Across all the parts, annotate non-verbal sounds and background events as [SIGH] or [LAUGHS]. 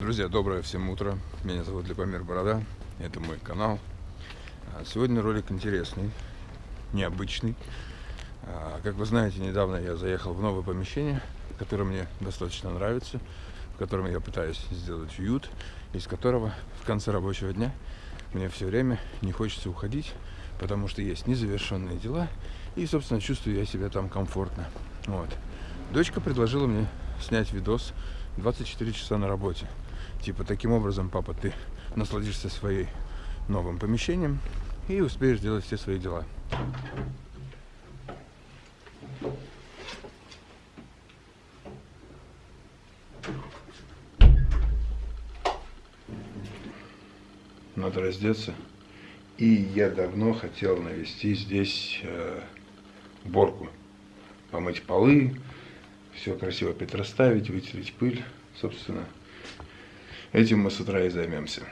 Друзья, доброе всем утро. Меня зовут Любомир Борода. Это мой канал. А, Сегодня ролик интересный, необычный. А, Как вы знаете, недавно я заехал в новое помещение, которое мне достаточно нравится, в котором я пытаюсь сделать уют, из которого в конце рабочего дня мне все время не хочется уходить, потому что есть незавершенные дела, и, собственно, чувствую я себя там комфортно. Вот. Дочка предложила мне снять видос 24 часа на работе. Типа, таким образом, папа, ты насладишься своим новым помещением и успеешь делать все свои дела. Надо раздеться. И я давно хотел навести здесь э, уборку. Помыть полы, все красиво переставить, вытереть пыль. Собственно, этим мы с утра и займемся.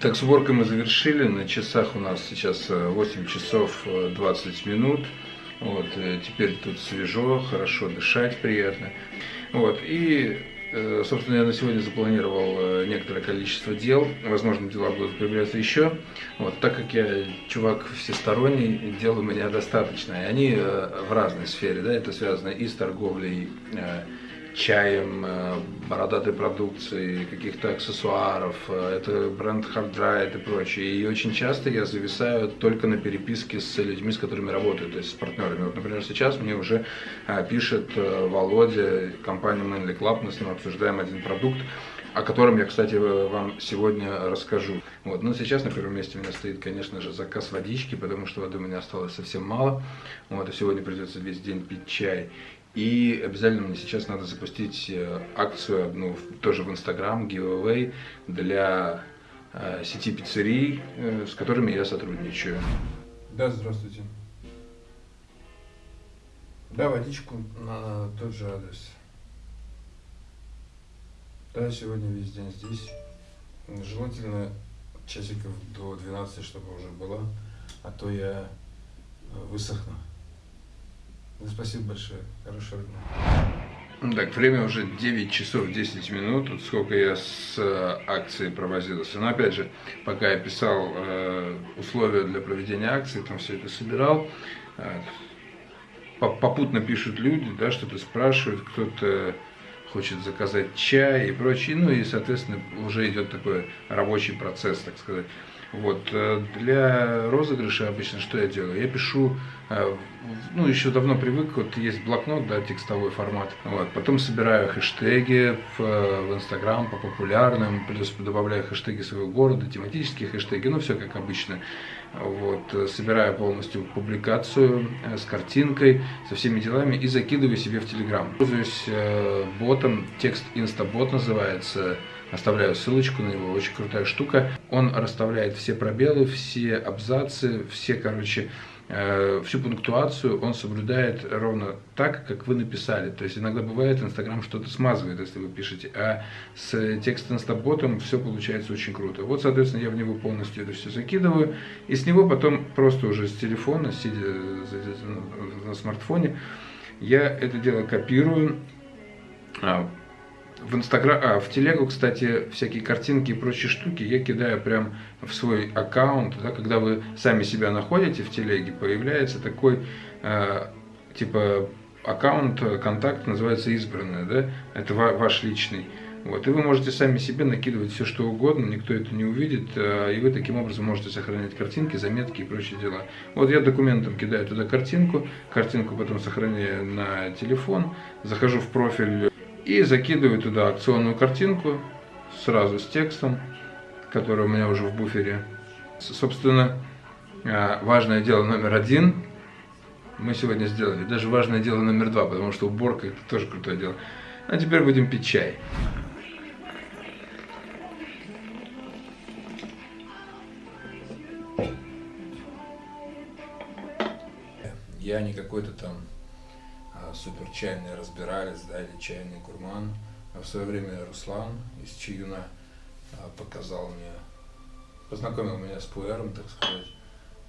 Так, с уборкой мы завершили. На часах у нас сейчас э, 8 часов э, 20 минут. Вот, э, теперь тут свежо, хорошо дышать, приятно. Вот, и, э, собственно, я на сегодня запланировал э, некоторое количество дел. Возможно, дела будут появляться еще. Вот, так как я чувак всесторонний, дел у меня достаточно. И они э, в разной сфере, да, это связано и с торговлей, э, чаем, э, бородатой продукцией, каких-то аксессуаров, э, это бренд Hard Dry и прочее. И очень часто я зависаю только на переписке с людьми, с которыми работаю, то есть с партнерами. Вот, например, сейчас мне уже э, пишет Володя, компания Manly Club, мы с ним обсуждаем один продукт, о котором я, кстати, вам сегодня расскажу. Вот. Но сейчас на первом месте у меня стоит, конечно же, заказ водички, потому что воды у меня осталось совсем мало. Вот, и сегодня придется весь день пить чай. И обязательно мне сейчас надо запустить э, акцию в- тоже в Инстаграм, giveaway для э, сети пиццерий, э, с которыми я сотрудничаю. Да, здравствуйте. Да, водичку на тот же адрес. Да, сегодня весь день здесь. Желательно часиков до 12, чтобы уже была, а то я э, высохну. Ну, Спасибо большое. Хорошего дня. Так, время уже 9 часов 10 минут. Вот сколько я с э, акцией провозился. Но опять же, пока я писал э, условия для проведения акции, там все это собирал, э, по- попутно пишут люди, да, что-то спрашивают, кто-то хочет заказать чай и прочее, ну и, соответственно, уже идет такой рабочий процесс, так сказать. Вот, э, для розыгрыша обычно что я делаю? Я пишу, э, ну, еще давно привык, вот есть блокнот, да, текстовой формат, вот, потом собираю хэштеги в, Инстаграм по популярным, плюс добавляю хэштеги своего города, тематические хэштеги, ну, все как обычно. Вот, э, собираю полностью публикацию с картинкой, со всеми делами и закидываю себе в Телеграм. Пользуюсь ботом, текст Инстабот называется, оставляю ссылочку на него, очень крутая штука. Он расставляет все пробелы, все абзацы, все, короче, э, всю пунктуацию он соблюдает ровно так, как вы написали. То есть иногда бывает, Инстаграм что-то смазывает, если вы пишете, а с текст инстаботом все получается очень круто. Вот, соответственно, я в него полностью это все закидываю, и с него потом просто уже с телефона, сидя на смартфоне, я это дело копирую, а, в Инстаграм, а, в телегу, кстати, всякие картинки и прочие штуки я кидаю прям в свой аккаунт, да, когда вы сами себя находите в телеге, появляется такой, э, типа, аккаунт, контакт называется избранное, да, это ва- ваш личный. Вот, и вы можете сами себе накидывать все, что угодно, никто это не увидит, э, и вы таким образом можете сохранять картинки, заметки и прочие дела. Вот я документом кидаю туда картинку, картинку потом сохраняю на телефон, захожу в профиль и закидываю туда акционную картинку сразу с текстом, который у меня уже в буфере. Собственно, э, важное дело номер один мы сегодня сделали. Даже важное дело номер два, потому что уборка это тоже крутое дело. А теперь будем пить чай. Я не какой-то там а, супер чайный разбиралец, да, или чайный гурман. А в свое время Руслан из Чиюна а, показал мне, познакомил меня с пуэром, так сказать.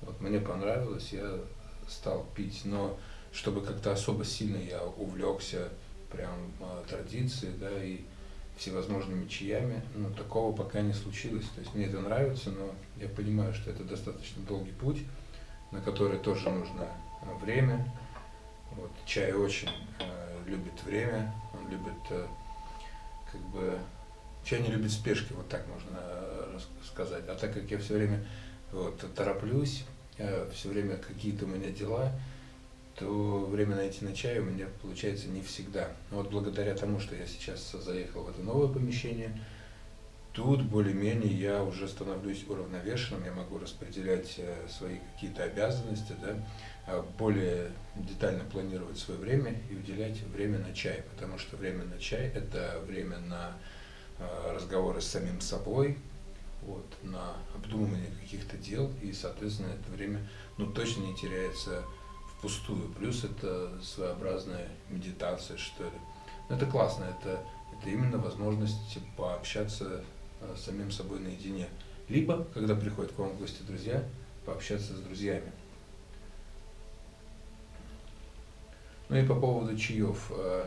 Вот мне понравилось, я стал пить, но чтобы как-то особо сильно я увлекся прям а, традицией, да, и всевозможными чаями, ну, такого пока не случилось. То есть мне это нравится, но я понимаю, что это достаточно долгий путь, на который тоже нужно время. Вот, чай очень э, любит время, он любит, э, как бы, чай не любит спешки, вот так можно э, сказать. А так как я все время вот, тороплюсь, э, все время какие-то у меня дела, то время найти на чай у меня получается не всегда. Но вот благодаря тому, что я сейчас заехал в это новое помещение, тут более-менее я уже становлюсь уравновешенным, я могу распределять э, свои какие-то обязанности, да, более детально планировать свое время и уделять время на чай, потому что время на чай – это время на э, разговоры с самим собой, вот, на обдумывание каких-то дел, и, соответственно, это время ну, точно не теряется впустую. Плюс это своеобразная медитация, что ли. Но это классно, это, это именно возможность пообщаться э, с самим собой наедине. Либо, когда приходят к вам в гости друзья, пообщаться с друзьями. Ну и по поводу чаев. Э,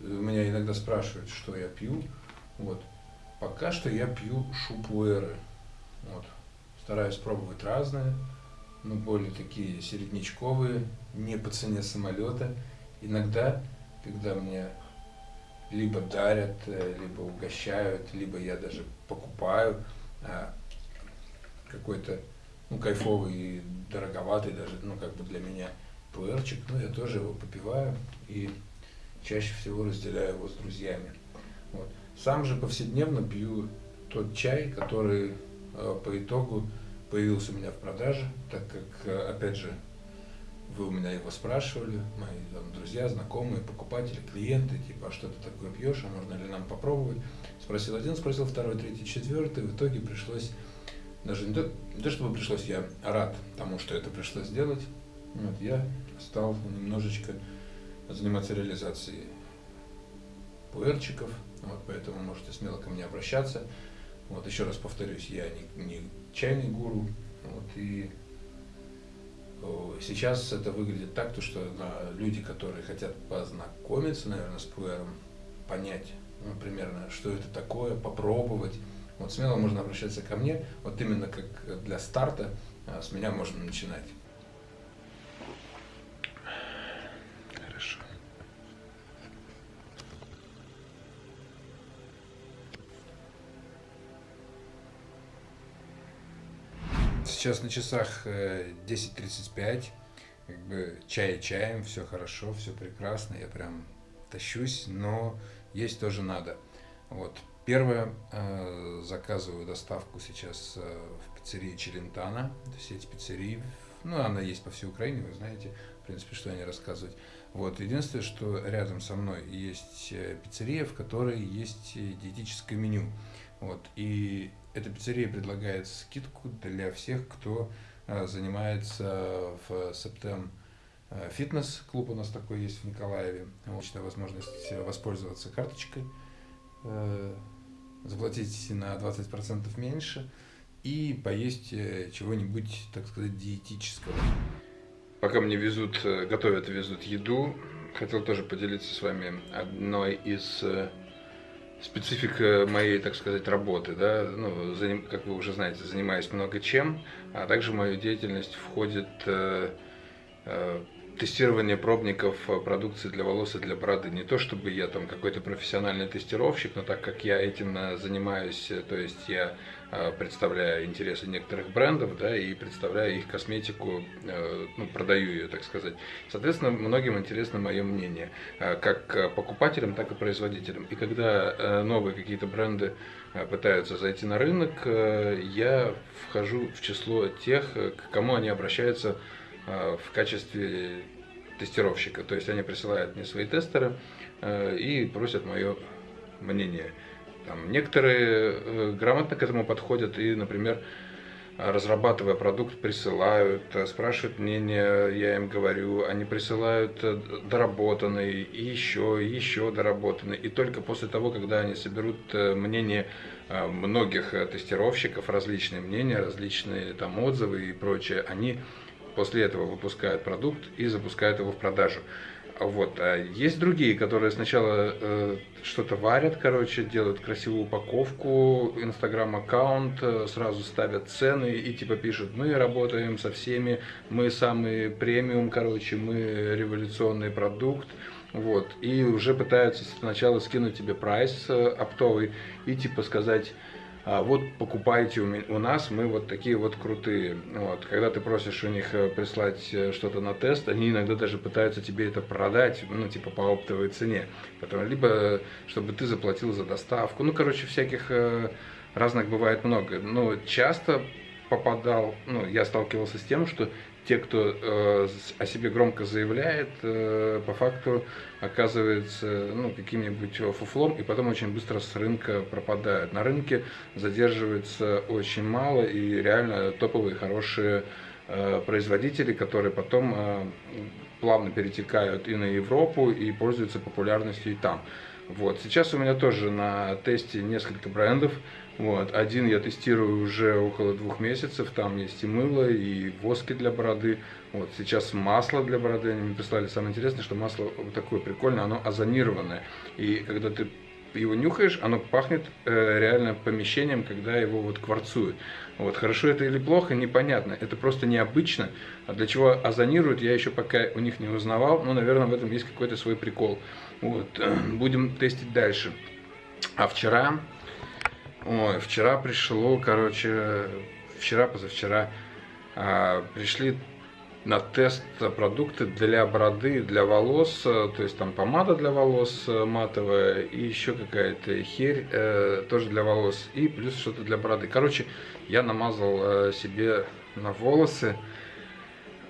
меня иногда спрашивают, что я пью. Вот. Пока что я пью шупуэры. Вот. Стараюсь пробовать разные, но более такие середнячковые, не по цене самолета. Иногда, когда мне либо дарят, э, либо угощают, либо я даже покупаю а, какой-то ну, кайфовый и дороговатый даже, ну, как бы для меня пуэрчик, но я тоже его попиваю и чаще всего разделяю его с друзьями. Вот. Сам же повседневно пью тот чай, который э, по итогу появился у меня в продаже, так как, э, опять же, вы у меня его спрашивали, мои там, друзья, знакомые, покупатели, клиенты, типа, а что ты такое пьешь, а можно ли нам попробовать? Спросил один, спросил второй, третий, четвертый, в итоге пришлось, даже не то, не то чтобы пришлось, я рад тому, что это пришлось сделать, вот, я стал немножечко заниматься реализацией пуэрчиков, вот, поэтому можете смело ко мне обращаться. Вот, еще раз повторюсь, я не, не чайный гуру, вот, и сейчас это выглядит так, то, что да, люди, которые хотят познакомиться, наверное, с пуэром, понять ну, примерно, что это такое, попробовать, вот смело можно обращаться ко мне, вот именно как для старта, а, с меня можно начинать. Сейчас на часах 10.35, э, как бы чай чаем, все хорошо, все прекрасно, я прям тащусь, но есть тоже надо. Вот. Первое, э, заказываю доставку сейчас э, в пиццерии Челентана, сеть пиццерий, ну, она есть по всей Украине, вы знаете, в принципе, что они рассказывать. Вот, единственное, что рядом со мной есть пиццерия, в которой есть диетическое меню. Вот, и эта пиццерия предлагает скидку для всех, кто э, занимается в Септем э, фитнес-клуб у нас такой есть в Николаеве. Отличная возможность воспользоваться карточкой, э, заплатить на 20% меньше и поесть чего-нибудь, так сказать, диетического. Пока мне везут, готовят везут еду, хотел тоже поделиться с вами одной из специфика моей, так сказать, работы, да, ну, заним, как вы уже знаете, занимаюсь много чем, а также в мою деятельность входит э, э, тестирование пробников э, продукции для волос и для бороды. Не то чтобы я там какой-то профессиональный тестировщик, но так как я этим э, занимаюсь, э, то есть я представляю интересы некоторых брендов, да, и представляю их косметику, ну, продаю ее, так сказать. Соответственно, многим интересно мое мнение, как покупателям, так и производителям. И когда новые какие-то бренды пытаются зайти на рынок, я вхожу в число тех, к кому они обращаются в качестве тестировщика. То есть они присылают мне свои тестеры э, и просят мое мнение. Там, некоторые э, грамотно к этому подходят и, например, разрабатывая продукт, присылают, спрашивают мнение, я им говорю, они присылают доработанный, и еще, и еще доработанный. И только после того, когда они соберут мнение многих тестировщиков, различные мнения, различные там отзывы и прочее, они после этого выпускают продукт и запускают его в продажу. Вот. А есть другие, которые сначала э, что-то варят, короче, делают красивую упаковку, инстаграм-аккаунт, э, сразу ставят цены и типа пишут, мы работаем со всеми, мы самый премиум, короче, мы революционный продукт. Вот. И уже пытаются сначала скинуть тебе прайс э, оптовый и типа сказать, вот покупайте у, нас, мы вот такие вот крутые. Вот. Когда ты просишь у них э, прислать э, что-то на тест, они иногда даже пытаются тебе это продать, ну, типа по оптовой цене. Потом, либо, э, чтобы ты заплатил за доставку. Ну, короче, всяких разных бывает много. Но часто попадал, ну, я сталкивался с тем, что те, кто э, о себе громко заявляет, э, по факту оказывается ну, каким-нибудь фуфлом и потом очень быстро с рынка пропадают. На рынке задерживается очень мало и реально топовые хорошие э, производители, которые потом э, плавно перетекают и на Европу и пользуются популярностью и там. Вот. Сейчас у меня тоже на тесте несколько брендов. Вот. Один я тестирую уже около двух месяцев. Там есть и мыло, и воски для бороды. Вот. Сейчас масло для бороды. Они мне прислали. Самое интересное, что масло вот такое прикольное, оно озонированное. И когда ты его нюхаешь, оно пахнет э, реально помещением, когда его вот кварцуют. Вот, хорошо это или плохо, непонятно. Это просто необычно. А для чего озонируют, я еще пока у них не узнавал. Но, наверное, в этом есть какой-то свой прикол. Вот, э, [CLEARS THROAT] будем тестить дальше. А вчера Ой, вчера пришло, короче, вчера, позавчера а, пришли на тест продукты для бороды, для волос, то есть там помада для волос матовая и еще какая-то херь э, тоже для волос и плюс что-то для бороды. Короче, я намазал э, себе на волосы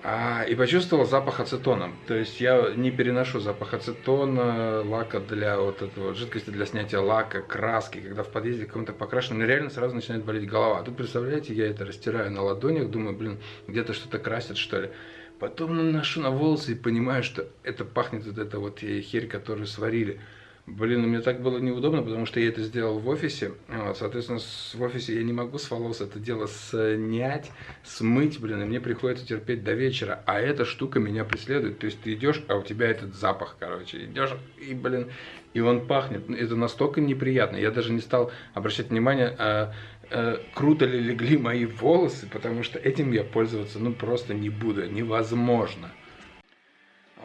а, и почувствовал запах ацетона. То есть я не переношу запах ацетона, лака для вот этого, жидкости для снятия лака, краски, когда в подъезде кому-то покрашено, мне реально сразу начинает болеть голова. А тут, представляете, я это растираю на ладонях, думаю, блин, где-то что-то красят, что ли. Потом наношу на волосы и понимаю, что это пахнет вот эта вот херь, которую сварили. Блин, ну мне так было неудобно, потому что я это сделал в офисе. Вот, соответственно, в офисе я не могу с волос это дело снять, смыть, блин, и мне приходится терпеть до вечера. А эта штука меня преследует. То есть ты идешь, а у тебя этот запах, короче, идешь, и, блин, и он пахнет. Ну, это настолько неприятно. Я даже не стал обращать внимание, а, а, круто ли легли мои волосы, потому что этим я пользоваться, ну, просто не буду, невозможно.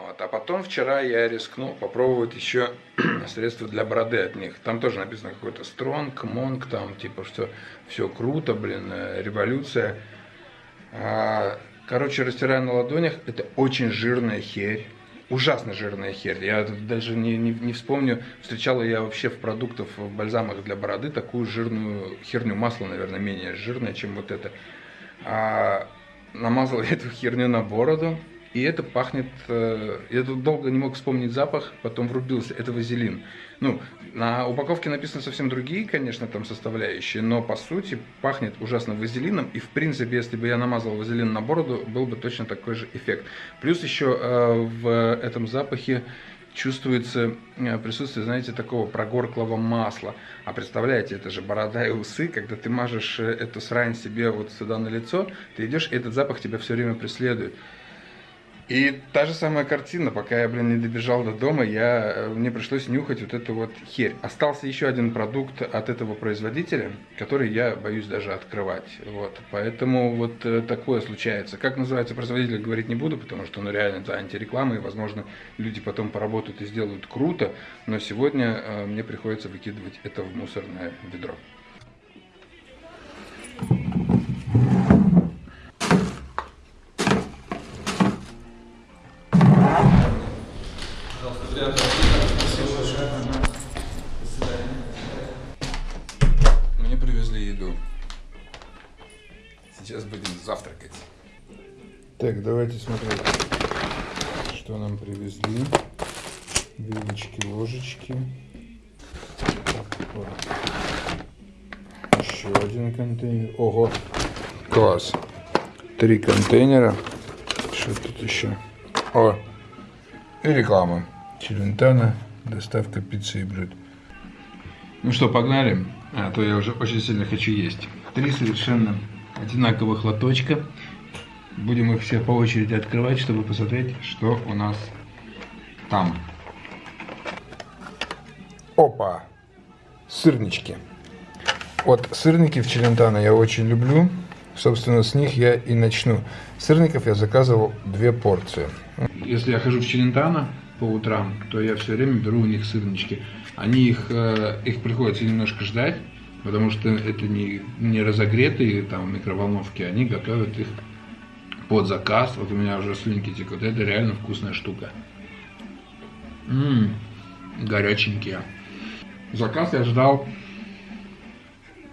Вот. А потом вчера я рискнул попробовать еще [CLEARS THROAT] средства для бороды от них. Там тоже написано какой-то стронг, монг, там типа, что все круто, блин, э, революция. А, короче, растираю на ладонях, это очень жирная херь. Ужасно жирная херь. Я даже не, не, не вспомню, встречала я вообще в продуктах, в бальзамах для бороды такую жирную херню. Масло, наверное, менее жирное, чем вот это. А, намазал эту херню на бороду и это пахнет, э, я тут долго не мог вспомнить запах, потом врубился, это вазелин. Ну, на упаковке написано совсем другие, конечно, там составляющие, но по сути пахнет ужасно вазелином, и в принципе, если бы я намазал вазелин на бороду, был бы точно такой же эффект. Плюс еще э, в этом запахе чувствуется э, присутствие, знаете, такого прогорклого масла. А представляете, это же борода и усы, когда ты мажешь эту срань себе вот сюда на лицо, ты идешь, и этот запах тебя все время преследует. И та же самая картина, пока я, блин, не добежал до дома, я, э, мне пришлось нюхать вот эту вот херь. Остался еще один продукт от этого производителя, который я боюсь даже открывать. Вот, поэтому вот э, такое случается. Как называется производитель, говорить не буду, потому что ну, реально это антиреклама, и, возможно, люди потом поработают и сделают круто, но сегодня э, мне приходится выкидывать это в мусорное ведро. Смотреть, что нам привезли. Вилочки, ложечки. Еще один контейнер. Ого, класс. Три контейнера. Что тут еще? О, и реклама. Челентано, доставка пиццы и блюд. Ну что, погнали? А то я уже очень сильно хочу есть. Три совершенно одинаковых лоточка. Будем их все по очереди открывать, чтобы посмотреть, что у нас там. Опа! Сырнички. Вот сырники в Челентано я очень люблю. Собственно, с них я и начну. Сырников я заказывал две порции. Если я хожу в Челентано, по утрам, то я все время беру у них сырнички. Они их, э, их приходится немножко ждать, потому что это не, не разогретые там микроволновки, они готовят их под заказ. Вот у меня уже слюнки текут. Это реально вкусная штука. Ммм, горяченькие. Заказ я ждал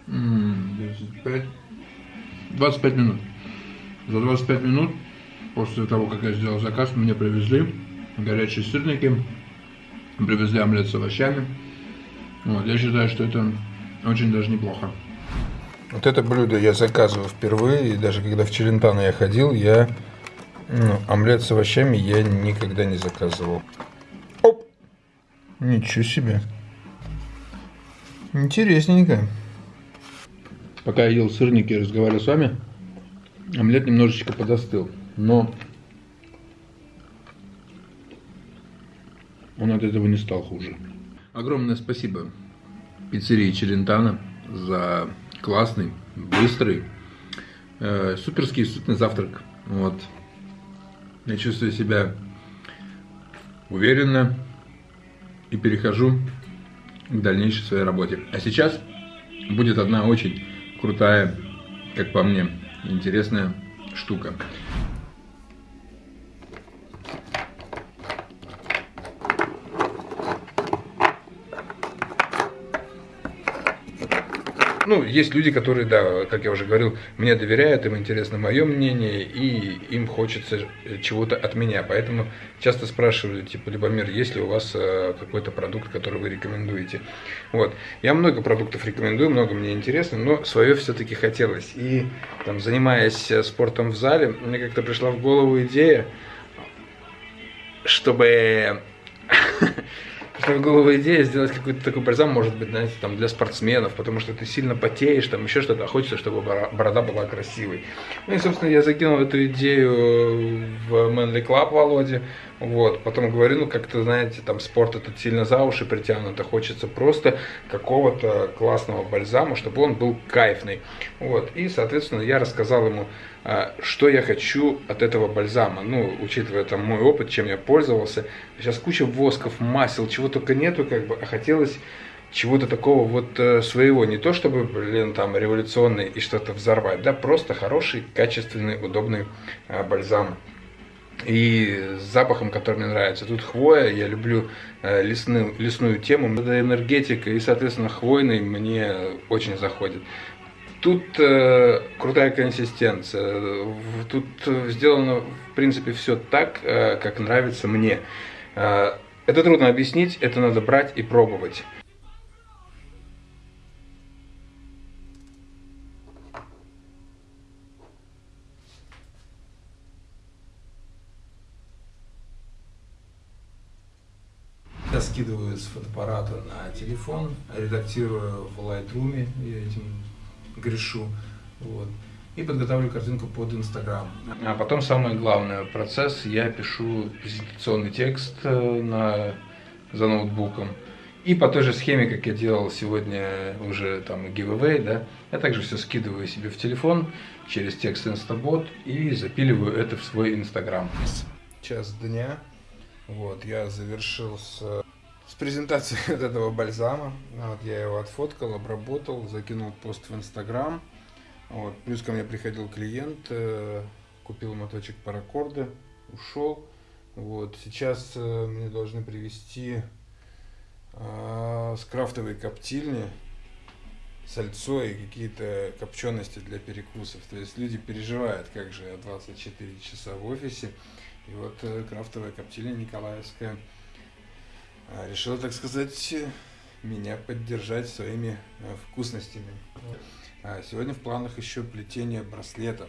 м 25, 25 минут. За 25 минут после того, как я сделал заказ, мне привезли горячие сырники, привезли омлет с овощами. Вот, я считаю, что это очень даже неплохо. Вот это блюдо я заказывал впервые, и даже когда в Челентано я ходил, я ну, омлет с овощами я никогда не заказывал. Оп! Ничего себе. Интересненько. Пока я ел сырники и разговаривал с вами, омлет немножечко подостыл. Но он от этого не стал хуже. Огромное спасибо пиццерии Челентано за классный, быстрый, э, суперский сытный завтрак. Вот. Я чувствую себя уверенно и перехожу к дальнейшей своей работе. А сейчас будет одна очень крутая, как по мне, интересная штука. Ну, есть люди, которые, да, как я уже говорил, мне доверяют, им интересно мое мнение, и им хочется чего-то от меня. Поэтому часто спрашивали, типа, Любомир, есть ли у вас э, какой-то продукт, который вы рекомендуете? Вот. Я много продуктов рекомендую, много мне интересно, но свое все-таки хотелось. И, там, занимаясь э, спортом в зале, мне как-то пришла в голову идея, чтобы [LAUGHS] голову идея сделать какой-то такой бальзам, может быть, знаете, там для спортсменов, потому что ты сильно потеешь, там еще что-то, хочется, чтобы борода была красивой. Ну и, собственно, я закинул эту идею в Manly Club Володе, вот, потом говорю, ну, как-то, знаете, там спорт этот сильно за уши притянут, а хочется просто какого-то классного бальзама, чтобы он был кайфный. Вот, и, соответственно, я рассказал ему, а, что я хочу от этого бальзама. Ну, учитывая там мой опыт, чем я пользовался. Сейчас куча восков, масел, чего только нету, как бы, а хотелось чего-то такого вот э, своего, не то чтобы, блин, там, революционный и что-то взорвать, да, просто хороший, качественный, удобный э, бальзам и с запахом, который мне нравится. Тут хвоя, я люблю э, лесную, лесную тему, это энергетика, и, соответственно, хвойный мне очень заходит. Тут э, крутая консистенция, тут сделано, в принципе, все так, э, как нравится мне. Э, это трудно объяснить, это надо брать и пробовать. Скидываю с фотоаппарата на телефон, редактирую в Lightroom, я этим грешу. Вот. и подготавливаю картинку под Инстаграм. А потом самое главное, процесс, я пишу презентационный текст э, на, за ноутбуком. И по той же схеме, как я делал сегодня уже там giveaway, да, я также все скидываю себе в телефон через текст Instabot и запиливаю это в свой Инстаграм. Час дня. Вот, я завершил с, с презентацией вот [LAUGHS] этого бальзама. Вот, я его отфоткал, обработал, закинул пост в Инстаграм. Вот, плюс ко мне приходил клиент, э, купил моточек паракорда, ушел. Вот, сейчас э, мне должны привезти а, с коптильни сальцо и какие-то копчености для перекусов. То есть люди переживают, как же я 24 часа в офисе. И вот э, крафтовая коптильня Николаевская решила, так сказать, меня поддержать своими э, вкусностями. А сегодня в планах еще плетение браслета.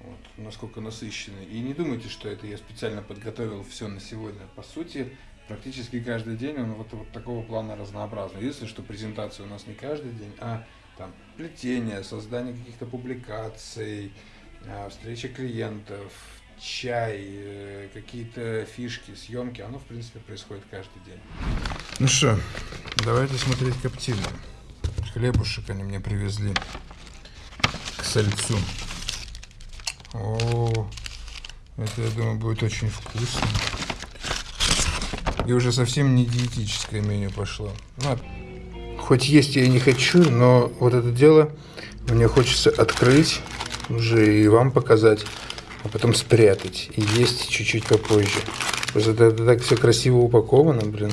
Вот, насколько насыщенный. И не думайте, что это я специально подготовил все на сегодня. По сути, практически каждый день он вот, вот такого плана разнообразный. Если что презентация у нас не каждый день, а там плетение, создание каких-то публикаций, а, встреча клиентов, чай, э, какие-то фишки, съемки, оно в принципе происходит каждый день. Ну что, давайте смотреть коптильню. Хлебушек они мне привезли к сальцу. О, это, я думаю, будет очень вкусно. И уже совсем не диетическое меню пошло. Ну, хоть есть я и не хочу, но вот это дело мне хочется открыть уже и вам показать, а потом спрятать и есть чуть-чуть попозже. Просто это, это так все красиво упаковано, блин.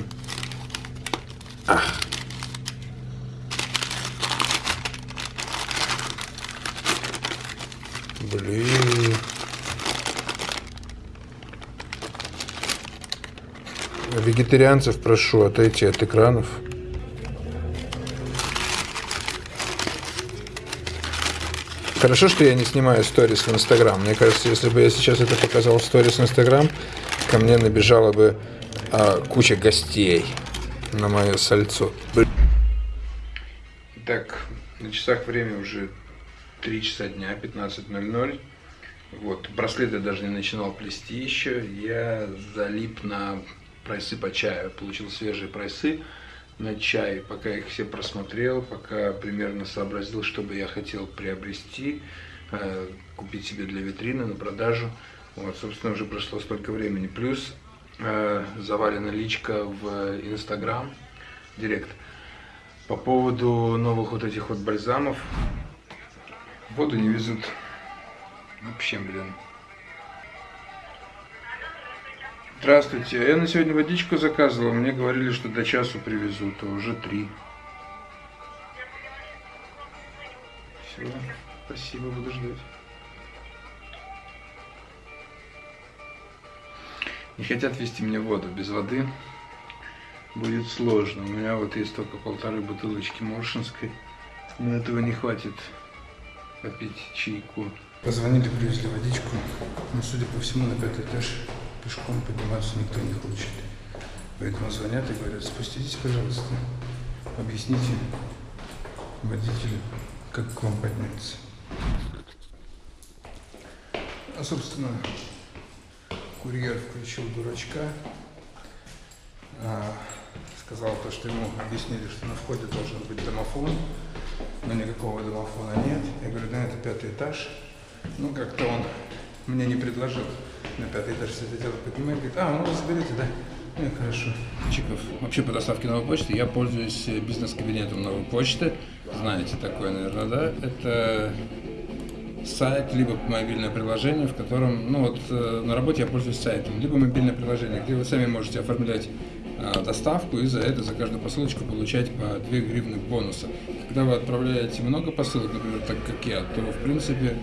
Ах. Блин. Вегетарианцев прошу отойти от экранов. Хорошо, что я не снимаю сторис в Инстаграм. Мне кажется, если бы я сейчас это показал в сторис в Инстаграм, ко мне набежала бы а, куча гостей на мое сальцо. Итак, на часах время уже 3 часа дня, 15.00. Вот, браслет я даже не начинал плести еще. Я залип на прайсы по чаю. Получил свежие прайсы на чай, пока их все просмотрел, пока примерно сообразил, что бы я хотел приобрести, э, купить себе для витрины на продажу. Вот, собственно, уже прошло столько времени. Плюс э, завалена личка в Инстаграм, Директ. По поводу новых вот этих вот бальзамов. Воду не везут. Вообще, блин. Здравствуйте. Я на сегодня водичку заказывал. Мне говорили, что до часу привезут, а уже три. Все. Спасибо, буду ждать. Не хотят вести мне воду. Без воды будет сложно. У меня вот есть только полторы бутылочки Моршинской. Но этого не хватит попить чайку. Позвонили, привезли водичку. Но, судя по всему, на пятый этаж пешком подниматься никто не хочет. Поэтому звонят и говорят, спуститесь, пожалуйста, объясните водителю, как к вам подняться. А, собственно, курьер включил дурачка, а, сказал то, что ему объяснили, что на входе должен быть домофон, но никакого домофона нет. Я говорю, да, это пятый этаж. Ну, как-то он мне не предложил на пятый этаж все это дело поднимать. Говорит, а, ну вы да? Ну, хорошо. Чиков. Вообще по доставке новой почты я пользуюсь э, бизнес-кабинетом новой почты. Знаете такое, наверное, да? Это сайт, либо мобильное приложение, в котором, ну вот э, на работе я пользуюсь сайтом, либо мобильное приложение, где вы сами можете оформлять э, доставку и за это, за каждую посылочку получать по 2 гривны бонуса. Когда вы отправляете много посылок, например, так как я, то в принципе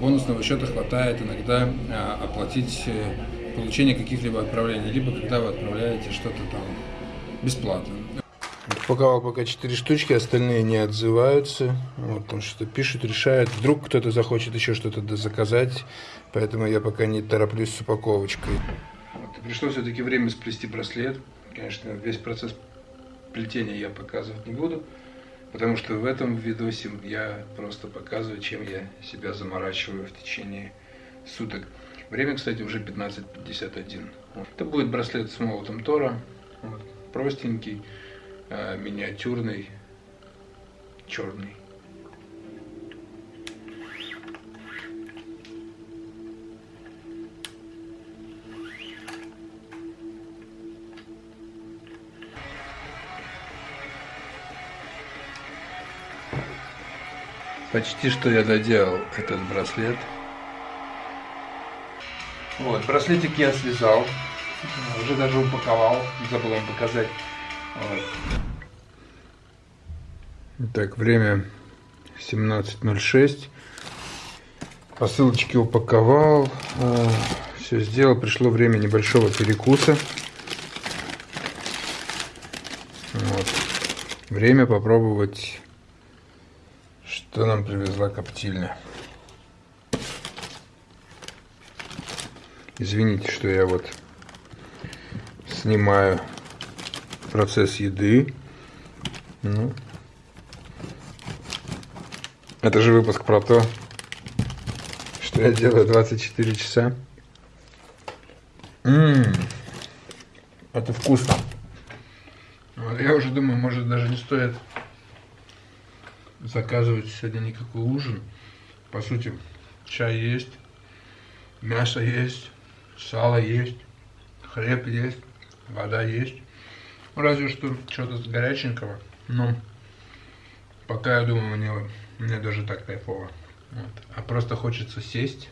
бонусного счета хватает иногда э, оплатить э, получение каких-либо отправлений, либо когда вы отправляете что-то там бесплатно. Упаковал пока 4 штучки, остальные не отзываются. Вот, там что-то пишут, решают. Вдруг кто-то захочет еще что-то заказать, поэтому я пока не тороплюсь с упаковочкой. Вот, пришло все-таки время сплести браслет. Конечно, весь процесс плетения я показывать не буду. Потому что в этом видосе я просто показываю, чем я себя заморачиваю в течение суток. Время, кстати, уже 15.51. Это будет браслет с молотом Тора. Простенький, э, миниатюрный, черный. Почти что я доделал этот браслет. Вот, браслетик я связал, уже даже упаковал, забыл вам показать. Вот. Так, время 17.06. Посылочки упаковал, а, все сделал. Пришло время небольшого перекуса. Вот. Время попробовать что нам привезла коптильня? Извините, что я вот снимаю процесс еды. Ну, это же выпуск про то, что я делаю 24 часа. Ммм, это вкусно. Я уже думаю, может даже не стоит заказывать сегодня никакой ужин. По сути, чай есть, мясо есть, сало есть, хлеб есть, вода есть. Разве что что-то горяченького. Но пока я думаю, мне, мне даже так кайфово. Вот. А просто хочется сесть,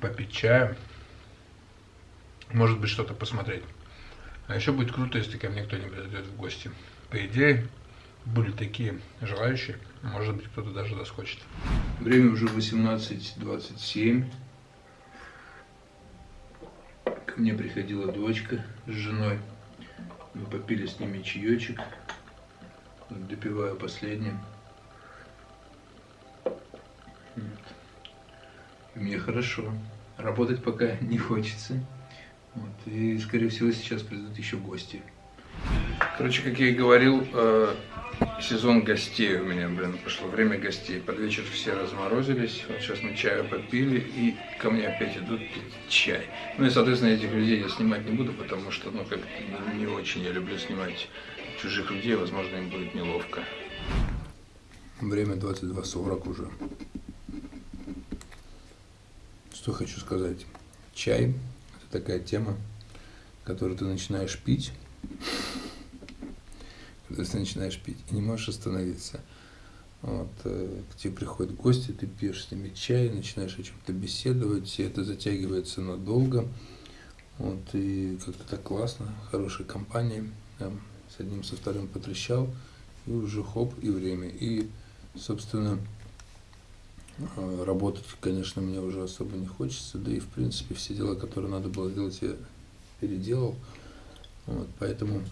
попить чаю, может быть что-то посмотреть. А еще будет круто, если ко мне кто-нибудь зайдет в гости. По идее, были такие желающие. Может быть, кто-то даже доскочит. Время уже 18.27. Ко мне приходила дочка с женой. Мы попили с ними чаечек. Допиваю последним. Мне хорошо. Работать пока [LAUGHS] не хочется. Вот. И, скорее всего, сейчас придут еще гости. Короче, как я и говорил, э, сезон гостей у меня, блин, пошло время гостей. Под вечер все разморозились, вот сейчас мы чаю попили, и ко мне опять идут пить чай. Ну и, соответственно, этих людей я снимать не буду, потому что, ну, как не очень я люблю снимать чужих людей, возможно, им будет неловко. Время 22.40 уже. Что хочу сказать. Чай – это такая тема, которую ты начинаешь пить, когда ты начинаешь пить и не можешь остановиться. Вот, э, к тебе приходят гости, ты пьешь с ними чай, начинаешь о чем-то беседовать, и это затягивается надолго. Вот, и как-то так классно, хорошая компания. Там, с одним, со вторым потрещал, и уже хоп, и время. И, собственно, э, работать, конечно, мне уже особо не хочется, да и, в принципе, все дела, которые надо было сделать, я переделал. Вот, поэтому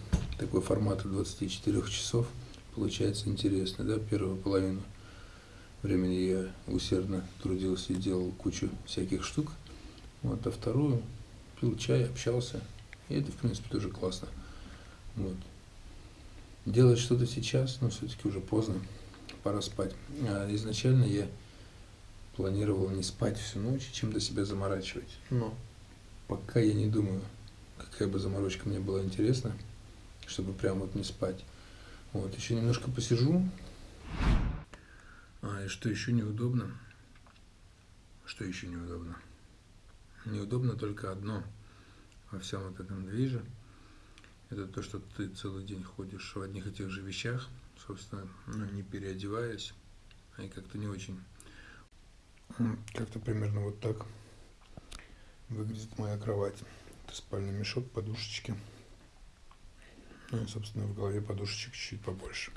такой формат 24 часов получается интересно. Да? Первую половину времени я усердно трудился и делал кучу всяких штук. Вот, а вторую пил чай, общался. И это, в принципе, тоже классно. Вот. Делать что-то сейчас, но все-таки уже поздно, пора спать. А изначально я планировал не спать всю ночь, чем до себя заморачивать. Но пока я не думаю какая бы заморочка мне была интересна, чтобы прям вот не спать. Вот, еще немножко посижу. А, и что еще неудобно? Что еще неудобно? Неудобно только одно во всем вот этом движе. Это то, что ты целый день ходишь в одних и тех же вещах, собственно, ну, не переодеваясь, а и как-то не очень. Как-то примерно вот так выглядит моя кровать. Это спальный мешок, подушечки. Ну и, собственно, в голове подушечек чуть побольше.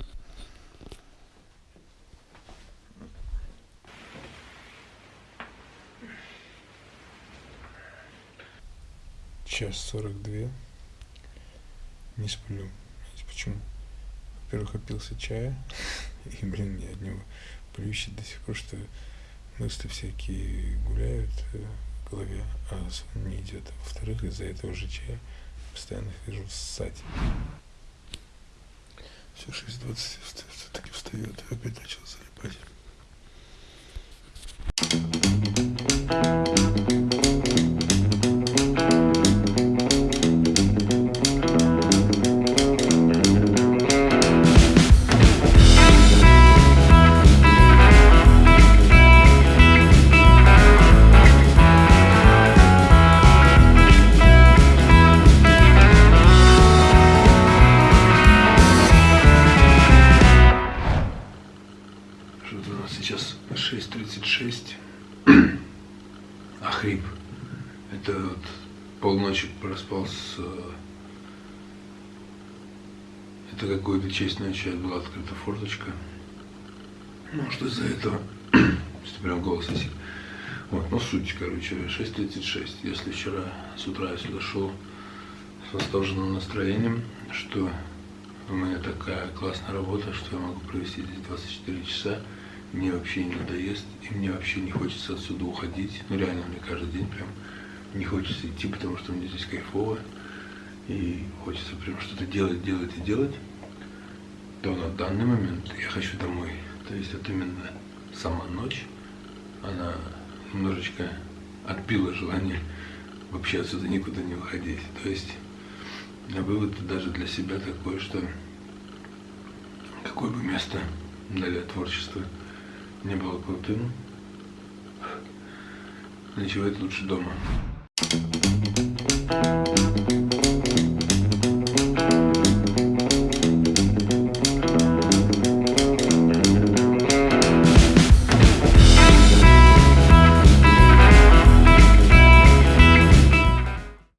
Час сорок две. Не сплю. Почему? Во-первых, опился чая. И, блин, мне от него плющит до сих пор, что мысли всякие гуляют э, голове, а сон не идет. Во-вторых, из-за этого же чая постоянно хожу ссать. Все 6.20 все-таки встает опять начал Может из-за этого, [CLEARS THROAT] что прям голос осип. Вот, ну суть, короче, 6.36. Если вчера с утра я сюда шел с восторженным настроением, что у меня такая классная работа, что я могу провести здесь 24 часа. Мне вообще не надоест, и мне вообще не хочется отсюда уходить. Ну реально, мне каждый день прям не хочется идти, потому что мне здесь кайфово. И хочется прям что-то делать, делать и делать. То на данный момент я хочу домой. То есть вот именно сама ночь, она немножечко отбила желание вообще отсюда никуда не уходить. То есть вывод даже для себя такой, что какое бы место для творчества не было крутым, ночевать лучше дома.